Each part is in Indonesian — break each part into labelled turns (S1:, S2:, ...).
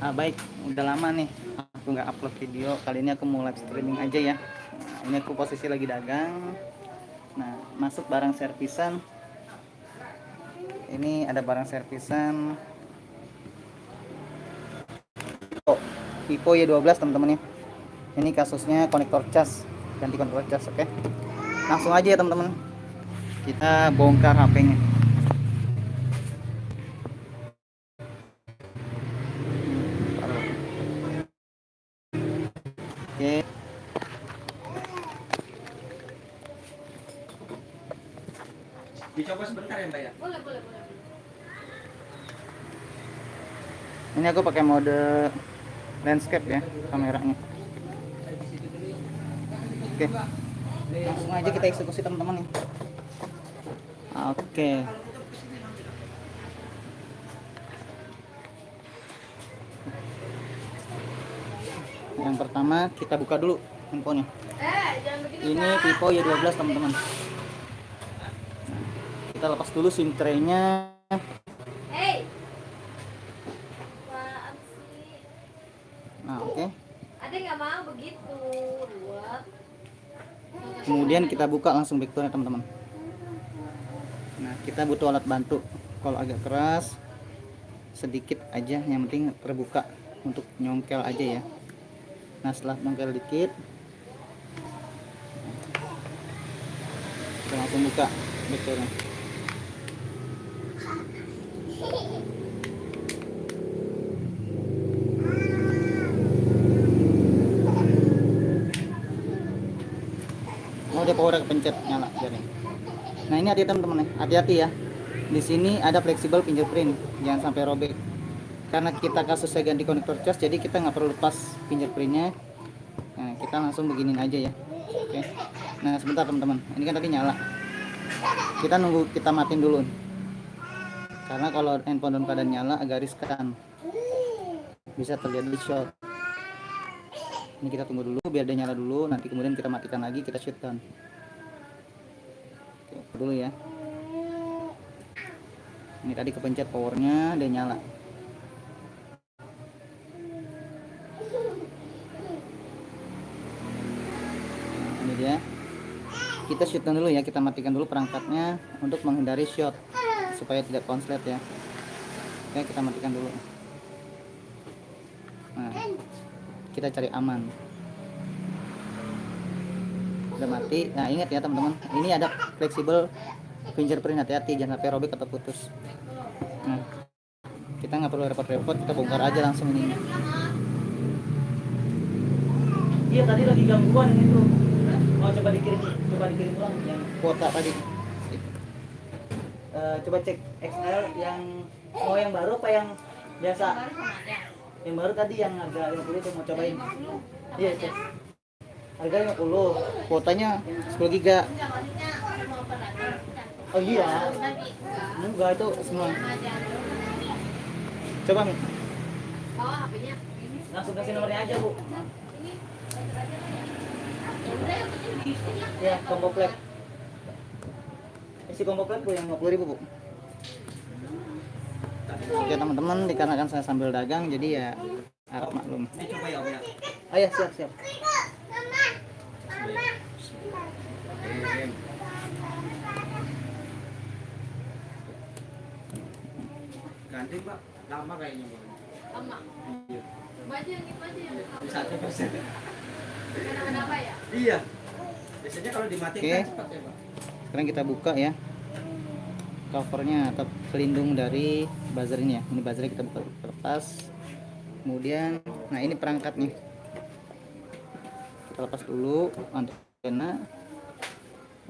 S1: ah, baik. Udah lama nih aku nggak upload video. Kali ini aku mau live streaming aja ya. Nah, ini aku posisi lagi dagang. Nah masuk barang servisan. Ini ada barang servisan. Oh, Vivo Y12 teman-teman ya. Ini kasusnya konektor cas. Ganti konektor cas oke. Okay? langsung aja ya teman-teman. Kita bongkar HP-nya
S2: Boleh, boleh, boleh.
S1: ini aku pakai mode landscape ya kameranya. Oke. Langsung aja kita eksekusi teman-teman nih oke. Yang pertama kita buka dulu handphonenya.
S2: Eh,
S1: ini. Vivo Y12 teman-teman kita lepas dulu sim tray-nya.
S2: Hey.
S1: Nah oke.
S2: Ada nggak mau begitu? Buat.
S1: kemudian kita buka langsung backdoornya teman-teman. Nah kita butuh alat bantu. Kalau agak keras sedikit aja. Yang penting terbuka untuk nyongkel aja ya. Nah setelah nyongkel dikit kita langsung buka backdoornya Dia power kepencet nyala biarin. Nah ini hati teman-teman hati-hati ya. Di sini ada fleksibel fingerprint, jangan sampai robek. Karena kita kasusnya ganti konektor cas, jadi kita nggak perlu lepas fingerprintnya. Nah kita langsung beginin aja ya. Oke. Nah sebentar teman-teman, ini kan tadi nyala. Kita nunggu kita matiin dulu. Karena kalau handphone dalam keadaan nyala agak riskan. Bisa terjadi short ini kita tunggu dulu biar dia nyala dulu nanti kemudian kita matikan lagi kita shutdown Oke, dulu ya. Ini tadi kepencet powernya dia nyala. Ini dia. Kita shutdown dulu ya kita matikan dulu perangkatnya untuk menghindari short supaya tidak konslet ya. Oke kita matikan dulu. Nah kita cari aman udah mati. Nah ingat ya teman-teman. Ini ada fleksibel fingerprint hati-hati. Jangan sampai robek atau putus. Nah kita nggak perlu repot-repot. Kita bongkar aja langsung ini. Iya tadi lagi gangguan itu. Mau coba dikirim coba dikirim ulang yang kuota tadi. Eh, coba cek XL yang mau yang baru apa yang biasa? Yang baru tadi yang harga 50 itu mau cobain. Iya cek harga 50 kuotanya 10 giga. Oh iya? Enggak itu semua. Coba Mi.
S2: HP-nya.
S1: langsung kasih nomornya aja bu. Ya combo pack isi combo pack bu yang 50 ribu bu. Oke teman-teman dikarenakan saya sambil dagang jadi ya harap maklum.
S3: Dicoba ya Om ya?
S1: oh ya siap siap
S3: Ganti Pak, lama kayaknya Mbak.
S2: Lama.
S3: Iya.
S2: Aja yang itu aja yang
S3: Satu persen.
S2: kenapa ya?
S3: Iya. Biasanya kalau dimatikan
S1: Oke.
S3: cepat ya Pak.
S1: sekarang kita buka ya covernya atau pelindung dari buzzer ini ya ini buzzernya kita buka lepas kemudian nah ini perangkatnya kita lepas dulu antena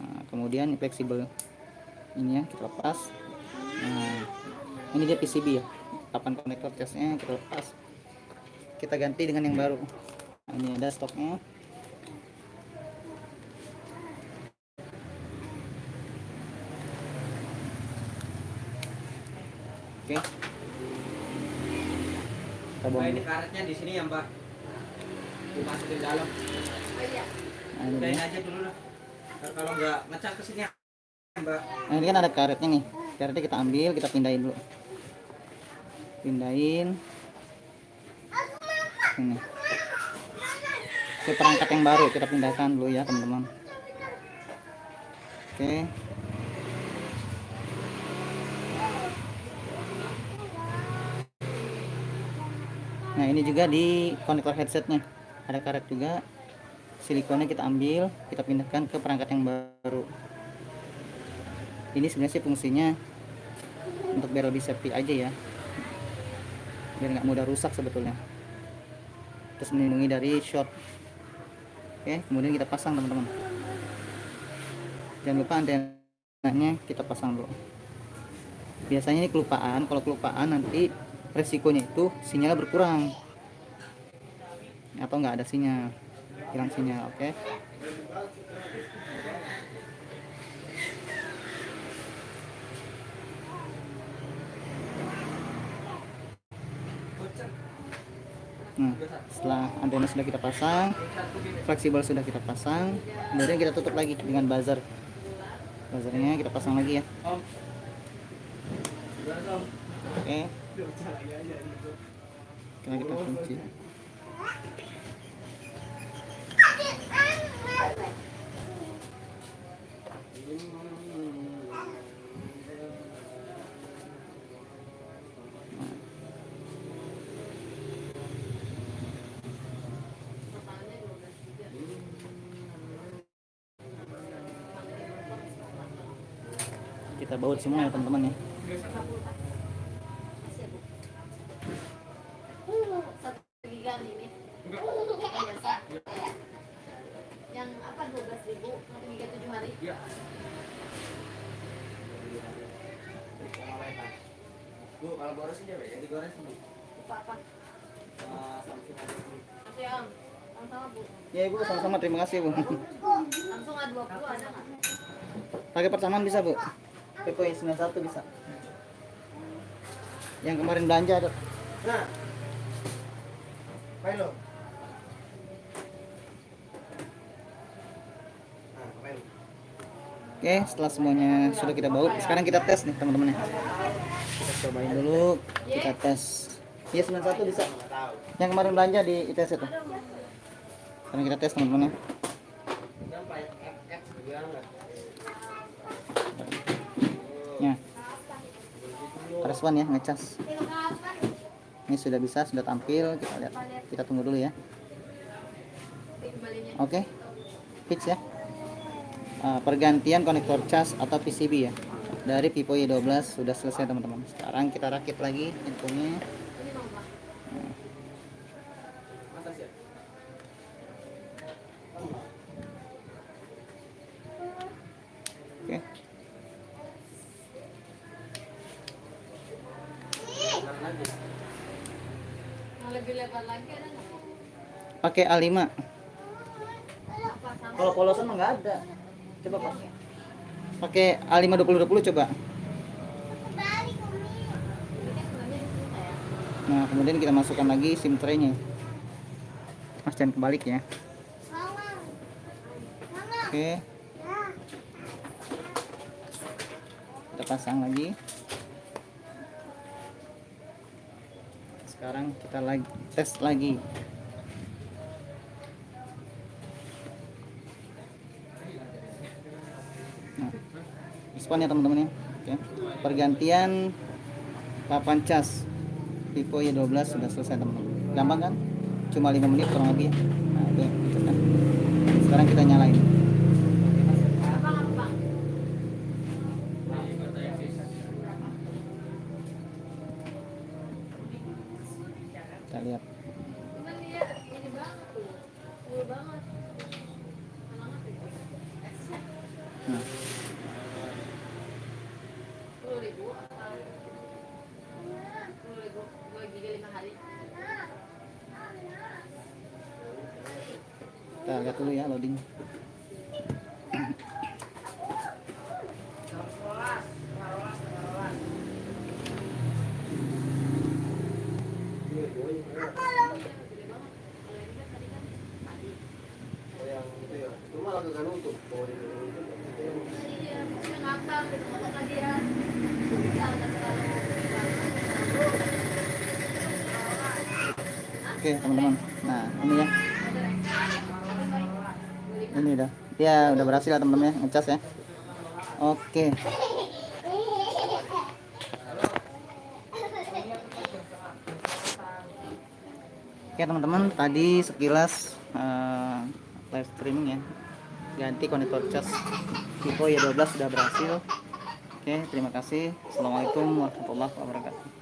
S1: nah, kemudian fleksibel. Ini ya kita lepas. Nah ini dia PCB ya. Papan konektor casnya kita lepas. Kita ganti dengan yang baru. Nah, ini ada stoknya. Oke. Kita
S3: Mbak
S1: buang
S3: ini karetnya di sini ya Mbak. Dalam.
S2: Oh iya.
S1: Nah,
S3: aja dulu lah. Kalau nggak ngecak ke sini ya Mbak.
S1: Nah, ini kan ada karetnya nih. Karetnya kita ambil, kita pindahin dulu. Pindahin. ini ke perangkat yang baru kita pindahkan dulu ya teman-teman oke nah ini juga di konektor headsetnya ada karet juga. Silikonnya kita ambil kita pindahkan ke perangkat yang baru. Ini sebenarnya sih fungsinya untuk biar lebih safety aja ya. Biar nggak mudah rusak sebetulnya. Terus melindungi dari short. Oke kemudian kita pasang teman-teman. Jangan lupa antenanya kita pasang dulu. Biasanya ini kelupaan. Kalau kelupaan nanti resikonya itu sinyalnya berkurang atau nggak ada sinyal hilang sinyal oke Nah, setelah antena sudah kita pasang, fleksibel sudah kita pasang, kemudian kita tutup lagi dengan buzzer. Buzzernya kita pasang lagi ya. Oke. Karena kita kunci. Kita baut semua ya teman-teman ya.
S2: Satu giga ini. Biasa. Yang apa 12 ribu, satu giga 7 hari.
S3: Bu, kalau boros aja, yang digoreng Bu.
S2: Lupa apa?
S3: Ah, sampai hari ini.
S2: Oke om, sama-sama bu.
S1: Ya ibu sama-sama terima kasih bu.
S2: Langsung A20 ada nggak?
S1: Pakai persamaan bisa bu. Pepo yang 91 bisa. Yang kemarin belanja ada.
S3: Nah. Nah,
S1: Oke, setelah semuanya sudah kita baut, sekarang kita tes nih teman-teman ya. Kita cobain dulu, kita tes. Iya 91 bisa. Yang kemarin belanja di ITS itu. Sekarang kita tes teman-teman ya. Ya. Respon ya ngecas. Ini sudah bisa, sudah tampil. Kita lihat. Kita tunggu dulu ya. Oke. Fix ya. Uh, pergantian konektor cas atau PCB ya. Dari Vivo Y12 sudah selesai teman-teman. Sekarang kita rakit lagi infonya. Oke. Pakai A5.
S2: Apa sama?
S1: Kalau polosan mah nggak ada. Coba Pak. Pakai A5 2020 coba. Nah, kemudian kita masukkan lagi SIM tray-nya. Mas jangan kebalik ya. Oke. Kita pasang lagi. Sekarang kita lagi tes lagi. Respon ya teman-teman ya. Oke. Pergantian papan cas Vivo Y12 sudah selesai teman-teman. Gampang kan? Cuma 5 menit kurang lebih. Nah, itu yang kita kan. Sekarang kita nyalain. Kita lihat.
S2: Cuman dia ini banget tuh. Full banget. Banget itu. Excel.
S1: Nah,
S2: Sepuluh ribu atau sepuluh ribu dua giga lima hari.
S1: kita lihat dulu ya loading.
S3: Oh, yang itu ya. Itu malah kagak nutup. Oh, ini nutup.
S2: Iya, maksudnya ngakak gitu kata tadi ya. Bisa nggak terlalu.
S1: Oke, oke teman-teman nah ini ya ini udah ya udah berhasil ya teman-teman ya ngecas ya. Oke. Oke teman-teman tadi sekilas uh, live streaming ya. Ganti konektor cas. Tipe Y12 sudah berhasil. Oke terima kasih. Assalamualaikum warahmatullahi wabarakatuh.